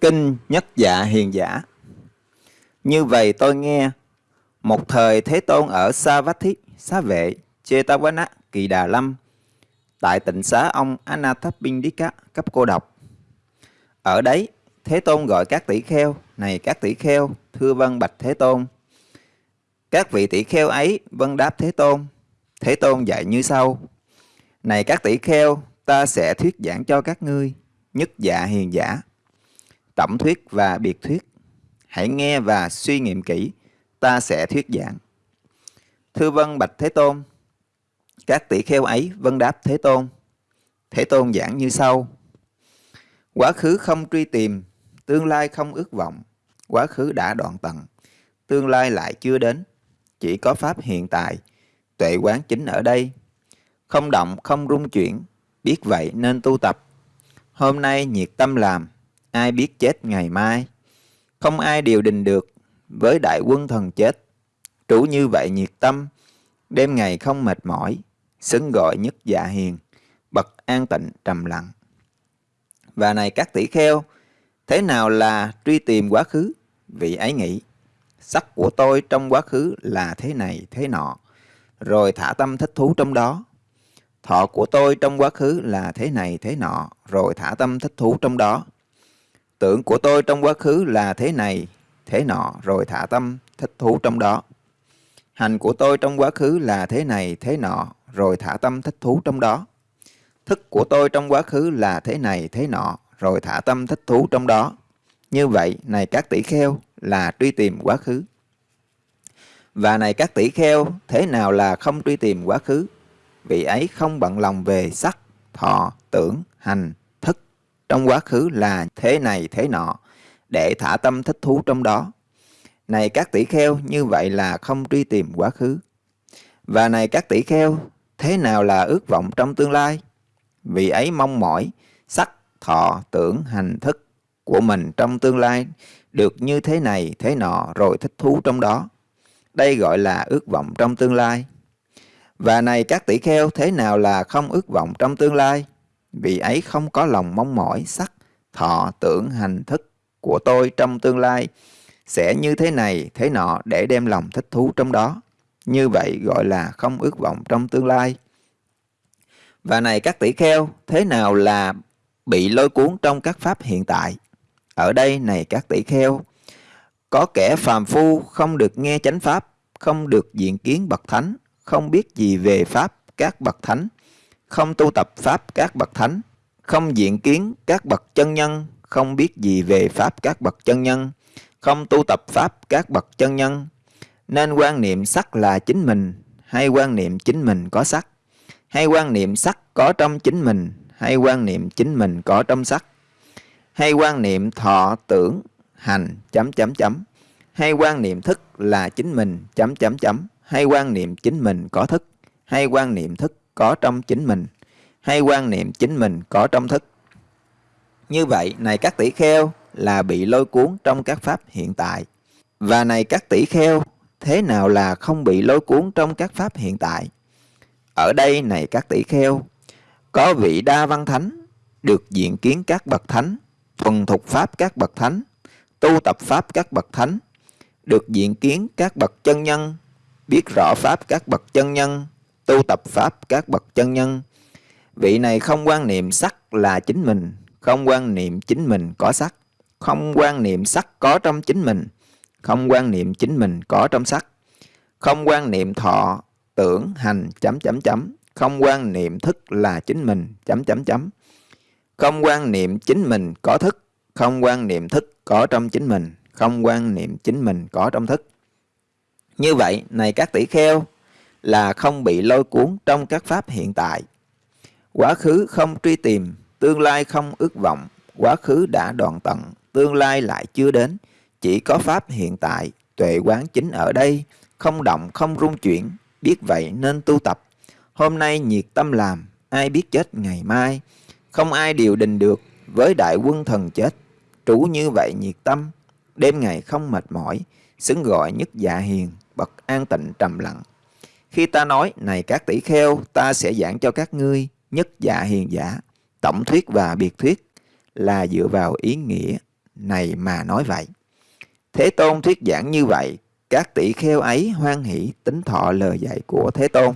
Kinh Nhất Dạ Hiền Giả Như vậy tôi nghe, một thời Thế Tôn ở Sa Vát Thiết, Xá Vệ, Chetavana, Kỳ Đà Lâm, tại tịnh xá ông Anathapindika cấp cô độc. Ở đấy, Thế Tôn gọi các tỷ kheo, này các tỷ kheo, thưa vân bạch Thế Tôn. Các vị tỷ kheo ấy vân đáp Thế Tôn. Thế Tôn dạy như sau. Này các tỷ kheo, ta sẽ thuyết giảng cho các ngươi, nhất dạ hiền giả tổng thuyết và biệt thuyết. Hãy nghe và suy nghiệm kỹ, ta sẽ thuyết giảng. thư vân bạch Thế Tôn, các tỷ kheo ấy vân đáp Thế Tôn. Thế Tôn giảng như sau. Quá khứ không truy tìm, tương lai không ước vọng. Quá khứ đã đoạn tận, tương lai lại chưa đến. Chỉ có Pháp hiện tại, tuệ quán chính ở đây. Không động, không rung chuyển, biết vậy nên tu tập. Hôm nay nhiệt tâm làm, ai biết chết ngày mai. Không ai điều đình được với đại quân thần chết. Chủ như vậy nhiệt tâm, đêm ngày không mệt mỏi, xứng gọi nhất dạ hiền, bậc an tịnh trầm lặng. Và này các tỷ kheo, thế nào là truy tìm quá khứ? Vị ấy nghĩ, sắc của tôi trong quá khứ là thế này thế nọ, rồi thả tâm thích thú trong đó. Thọ của tôi trong quá khứ là thế này thế nọ, rồi thả tâm thích thú trong đó. Tưởng của tôi trong quá khứ là thế này, thế nọ, rồi thả tâm, thích thú trong đó. Hành của tôi trong quá khứ là thế này, thế nọ, rồi thả tâm thích thú trong đó. Thức của tôi trong quá khứ là thế này, thế nọ, rồi thả tâm thích thú trong đó. Như vậy, này các tỷ kheo, là truy tìm quá khứ. Và này các tỷ kheo, thế nào là không truy tìm quá khứ? Vị ấy không bận lòng về sắc, thọ, tưởng, hành, trong quá khứ là thế này thế nọ, để thả tâm thích thú trong đó. Này các tỷ kheo, như vậy là không truy tìm quá khứ. Và này các tỷ kheo, thế nào là ước vọng trong tương lai? Vì ấy mong mỏi, sắc, thọ, tưởng, hành thức của mình trong tương lai được như thế này, thế nọ rồi thích thú trong đó. Đây gọi là ước vọng trong tương lai. Và này các tỷ kheo, thế nào là không ước vọng trong tương lai? Vì ấy không có lòng mong mỏi sắc, thọ, tưởng, hành thức của tôi trong tương lai sẽ như thế này, thế nọ để đem lòng thích thú trong đó. Như vậy gọi là không ước vọng trong tương lai. Và này các tỷ kheo, thế nào là bị lôi cuốn trong các pháp hiện tại? Ở đây này các tỷ kheo, có kẻ phàm phu không được nghe chánh pháp, không được diện kiến bậc thánh, không biết gì về pháp các bậc thánh, không tu tập Pháp các bậc thánh, không diện kiến các bậc chân nhân, không biết gì về Pháp các bậc chân nhân, không tu tập Pháp các bậc chân nhân, nên quan niệm sắc là chính mình, hay quan niệm chính mình có sắc, hay quan niệm sắc có trong chính mình, hay quan niệm chính mình có trong sắc, hay quan niệm thọ tưởng hành chấm chấm chấm, hay quan niệm thức là chính mình chấm chấm chấm, hay quan niệm chính mình có thức, hay quan niệm thức có trong chính mình, hay quan niệm chính mình có trong thức. Như vậy, này các tỷ kheo là bị lôi cuốn trong các pháp hiện tại. Và này các tỷ kheo, thế nào là không bị lôi cuốn trong các pháp hiện tại? Ở đây này các tỷ kheo, có vị đa văn thánh, được diện kiến các bậc thánh, thuần thục pháp các bậc thánh, tu tập pháp các bậc thánh, được diện kiến các bậc chân nhân, biết rõ pháp các bậc chân nhân, tu tập Pháp các bậc chân nhân. Vị này không quan niệm sắc là chính mình, không quan niệm chính mình có sắc, không quan niệm sắc có trong chính mình, không quan niệm chính mình có trong sắc, không quan niệm thọ, tưởng, hành, chấm chấm chấm, không quan niệm thức là chính mình, chấm chấm chấm, không quan niệm chính mình có thức, không quan niệm thức có trong chính mình, không quan niệm chính mình có trong thức. Như vậy, này các tỷ kheo, là không bị lôi cuốn trong các pháp hiện tại. Quá khứ không truy tìm, tương lai không ước vọng, quá khứ đã đoạn tận, tương lai lại chưa đến. Chỉ có pháp hiện tại, tuệ quán chính ở đây, không động, không rung chuyển, biết vậy nên tu tập. Hôm nay nhiệt tâm làm, ai biết chết ngày mai, không ai điều đình được với đại quân thần chết. Trú như vậy nhiệt tâm, đêm ngày không mệt mỏi, xứng gọi nhất dạ hiền, bậc an tịnh trầm lặng. Khi ta nói, này các tỷ kheo, ta sẽ giảng cho các ngươi nhất dạ hiền giả, tổng thuyết và biệt thuyết là dựa vào ý nghĩa này mà nói vậy. Thế Tôn thuyết giảng như vậy, các tỷ kheo ấy hoan hỷ tính thọ lời dạy của Thế Tôn.